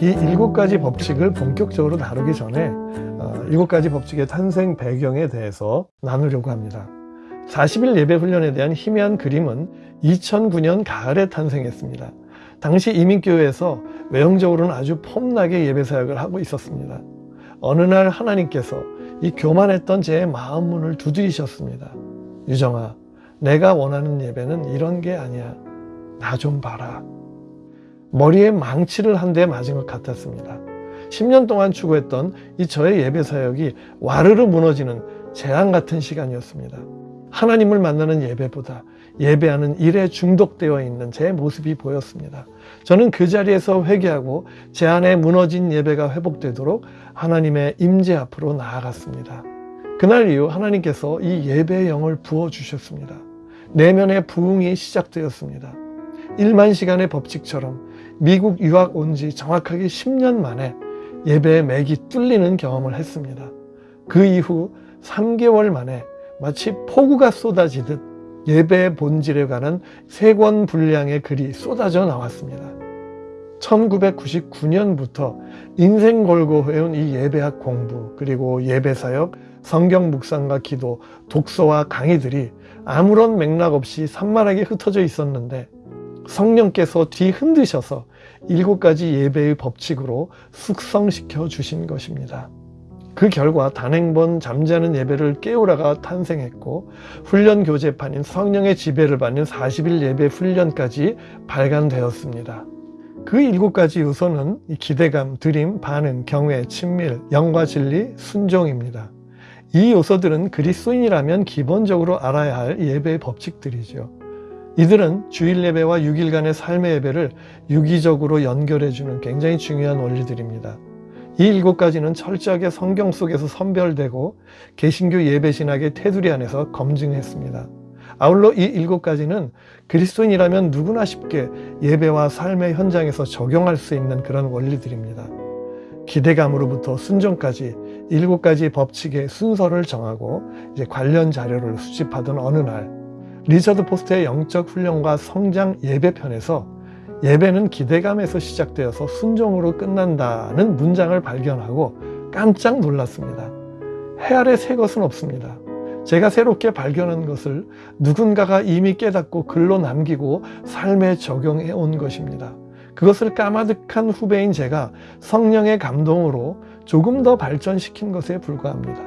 이 일곱 가지 법칙을 본격적으로 다루기 전에 어, 일곱 가지 법칙의 탄생 배경에 대해서 나누려고 합니다. 40일 예배 훈련에 대한 희미한 그림은 2009년 가을에 탄생했습니다. 당시 이민교회에서 외형적으로는 아주 폼나게 예배 사역을 하고 있었습니다. 어느 날 하나님께서 이 교만했던 제 마음 문을 두드리셨습니다. 유정아, 내가 원하는 예배는 이런 게 아니야. 나 좀 봐라. 머리에 망치를 한 대 맞은 것 같았습니다. 10년 동안 추구했던 이 저의 예배 사역이 와르르 무너지는 재앙 같은 시간이었습니다. 하나님을 만나는 예배보다 예배하는 일에 중독되어 있는 제 모습이 보였습니다. 저는 그 자리에서 회개하고 제 안에 무너진 예배가 회복되도록 하나님의 임재 앞으로 나아갔습니다. 그날 이후 하나님께서 이 예배의 영을 부어주셨습니다. 내면의 부흥이 시작되었습니다. 1만 시간의 법칙처럼 미국 유학 온 지 정확하게 10년 만에 예배의 맥이 뚫리는 경험을 했습니다. 그 이후 3개월 만에 마치 폭우가 쏟아지듯 예배의 본질에 관한 세 권 분량의 글이 쏟아져 나왔습니다. 1999년부터 인생 걸고 해온 이 예배학 공부 그리고 예배사역, 성경 묵상과 기도, 독서와 강의들이 아무런 맥락 없이 산만하게 흩어져 있었는데 성령께서 뒤흔드셔서 일곱 가지 예배의 법칙으로 숙성시켜 주신 것입니다. 그 결과 단행본 잠자는 예배를 깨우라가 탄생했고 훈련 교재판인 성령의 지배를 받는 40일 예배 훈련까지 발간되었습니다. 그 일곱 가지 요소는 기대감, 드림, 반응, 경외, 친밀, 영과 진리, 순종입니다. 이 요소들은 그리스도인이라면 기본적으로 알아야 할 예배의 법칙들이죠. 이들은 주일 예배와 6일간의 삶의 예배를 유기적으로 연결해주는 굉장히 중요한 원리들입니다. 이 일곱 가지는 철저하게 성경 속에서 선별되고 개신교 예배 신학의 테두리 안에서 검증했습니다. 아울러 이 일곱 가지는 그리스도인이라면 누구나 쉽게 예배와 삶의 현장에서 적용할 수 있는 그런 원리들입니다. 기대감으로부터 순종까지 일곱 가지 법칙의 순서를 정하고 이제 관련 자료를 수집하던 어느 날 리처드 포스트의 영적 훈련과 성장 예배편에서 예배는 기대감에서 시작되어서 순종으로 끝난다는 문장을 발견하고 깜짝 놀랐습니다. 해 아래 새 것은 없습니다. 제가 새롭게 발견한 것을 누군가가 이미 깨닫고 글로 남기고 삶에 적용해 온 것입니다. 그것을 까마득한 후배인 제가 성령의 감동으로 조금 더 발전시킨 것에 불과합니다.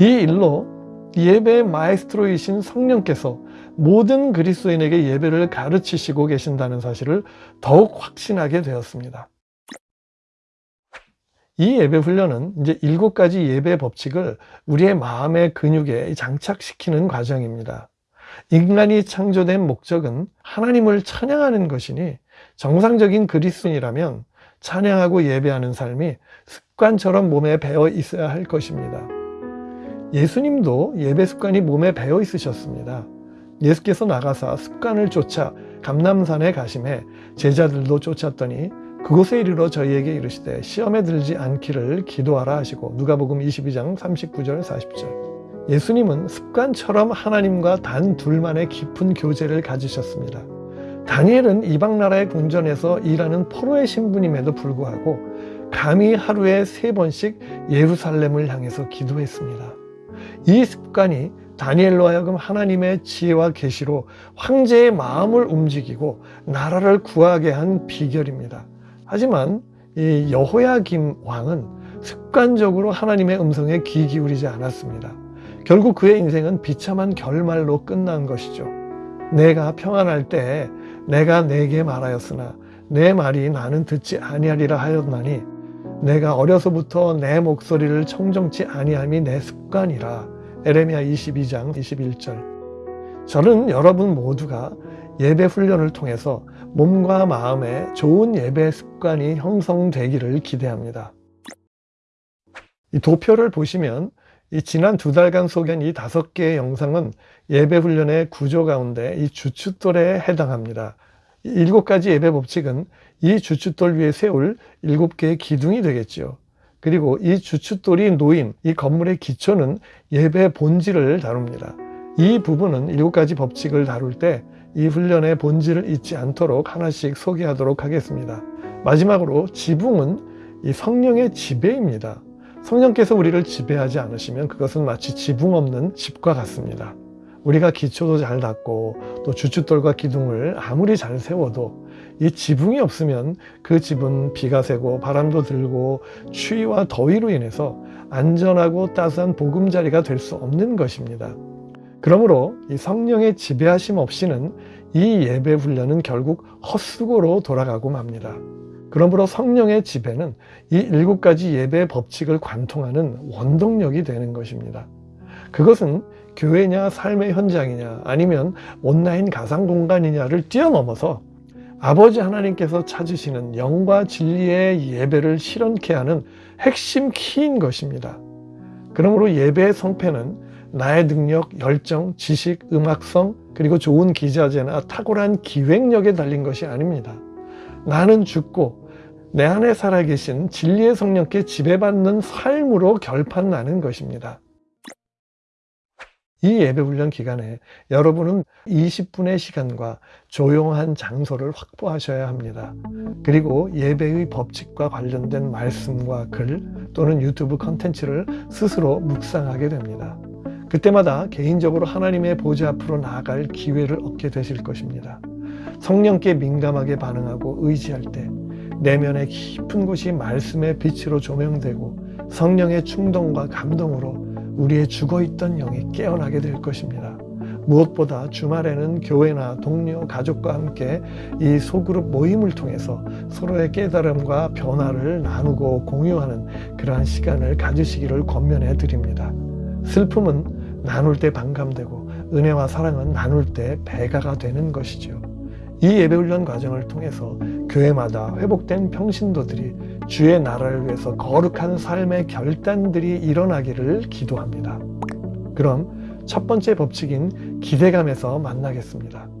이 일로 예배의 마에스트로이신 성령께서 모든 그리스도인에게 예배를 가르치시고 계신다는 사실을 더욱 확신하게 되었습니다. 이 예배 훈련은 이제 일곱 가지 예배 법칙을 우리의 마음의 근육에 장착시키는 과정입니다. 인간이 창조된 목적은 하나님을 찬양하는 것이니 정상적인 그리스도인이라면 찬양하고 예배하는 삶이 습관처럼 몸에 배어 있어야 할 것입니다. 예수님도 예배 습관이 몸에 배어 있으셨습니다. 예수께서 나가사 습관을 쫓아 감남산에 가심해 제자들도 쫓았더니 그곳에 이르러 저희에게 이르시되 시험에 들지 않기를 기도하라 하시고 누가복음 22장 39절 40절 예수님은 습관처럼 하나님과 단 둘만의 깊은 교제를 가지셨습니다. 다니엘은 이방 나라의 궁전에서 일하는 포로의 신분임에도 불구하고 감히 하루에 세 번씩 예루살렘을 향해서 기도했습니다. 이 습관이 다니엘로 하여금 하나님의 지혜와 계시로 황제의 마음을 움직이고 나라를 구하게 한 비결입니다. 하지만 이 여호야김 왕은 습관적으로 하나님의 음성에 귀 기울이지 않았습니다. 결국 그의 인생은 비참한 결말로 끝난 것이죠. 내가 평안할 때 내가 내게 말하였으나 내 말이 나는 듣지 아니하리라 하였나니 내가 어려서부터 내 목소리를 청정치 아니함이 내 습관이라 에레미야 22장 21절 저는 여러분 모두가 예배 훈련을 통해서 몸과 마음에 좋은 예배 습관이 형성되기를 기대합니다. 이 도표를 보시면 이 지난 두 달간 소개한 이 다섯 개의 영상은 예배 훈련의 구조 가운데 이 주춧돌에 해당합니다. 일곱 가지 예배 법칙은 이 주춧돌 위에 세울 일곱 개의 기둥이 되겠지요. 그리고 이 주춧돌이 놓인 이 건물의 기초는 예배 본질을 다룹니다. 이 부분은 일곱 가지 법칙을 다룰 때 이 훈련의 본질을 잊지 않도록 하나씩 소개하도록 하겠습니다. 마지막으로 지붕은 이 성령의 지배입니다. 성령께서 우리를 지배하지 않으시면 그것은 마치 지붕 없는 집과 같습니다. 우리가 기초도 잘 닦고 또 주춧돌과 기둥을 아무리 잘 세워도 이 지붕이 없으면 그 집은 비가 새고 바람도 들고 추위와 더위로 인해서 안전하고 따스한 보금자리가 될 수 없는 것입니다. 그러므로 이 성령의 지배하심 없이는 이 예배 훈련은 결국 헛수고로 돌아가고 맙니다. 그러므로 성령의 지배는 이 일곱 가지 예배 법칙을 관통하는 원동력이 되는 것입니다. 그것은 교회냐 삶의 현장이냐 아니면 온라인 가상 공간이냐를 뛰어넘어서 아버지 하나님께서 찾으시는 영과 진리의 예배를 실현케 하는 핵심 키인 것입니다. 그러므로 예배의 성패는 나의 능력, 열정, 지식, 음악성, 그리고 좋은 기자재나 탁월한 기획력에 달린 것이 아닙니다. 나는 죽고 내 안에 살아계신 진리의 성령께 지배받는 삶으로 결판나는 것입니다. 이 예배 훈련 기간에 여러분은 20분의 시간과 조용한 장소를 확보하셔야 합니다. 그리고 예배의 법칙과 관련된 말씀과 글 또는 유튜브 컨텐츠를 스스로 묵상하게 됩니다. 그때마다 개인적으로 하나님의 보좌 앞으로 나아갈 기회를 얻게 되실 것입니다. 성령께 민감하게 반응하고 의지할 때 내면의 깊은 곳이 말씀의 빛으로 조명되고 성령의 충동과 감동으로 우리의 죽어있던 영이 깨어나게 될 것입니다. 무엇보다 주말에는 교회나 동료, 가족과 함께 이 소그룹 모임을 통해서 서로의 깨달음과 변화를 나누고 공유하는 그러한 시간을 가지시기를 권면해 드립니다. 슬픔은 나눌 때 반감되고 은혜와 사랑은 나눌 때 배가가 되는 것이죠. 이 예배훈련 과정을 통해서 교회마다 회복된 평신도들이 주의 나라를 위해서 거룩한 삶의 결단들이 일어나기를 기도합니다. 그럼 첫 번째 법칙인 기대감에서 만나겠습니다.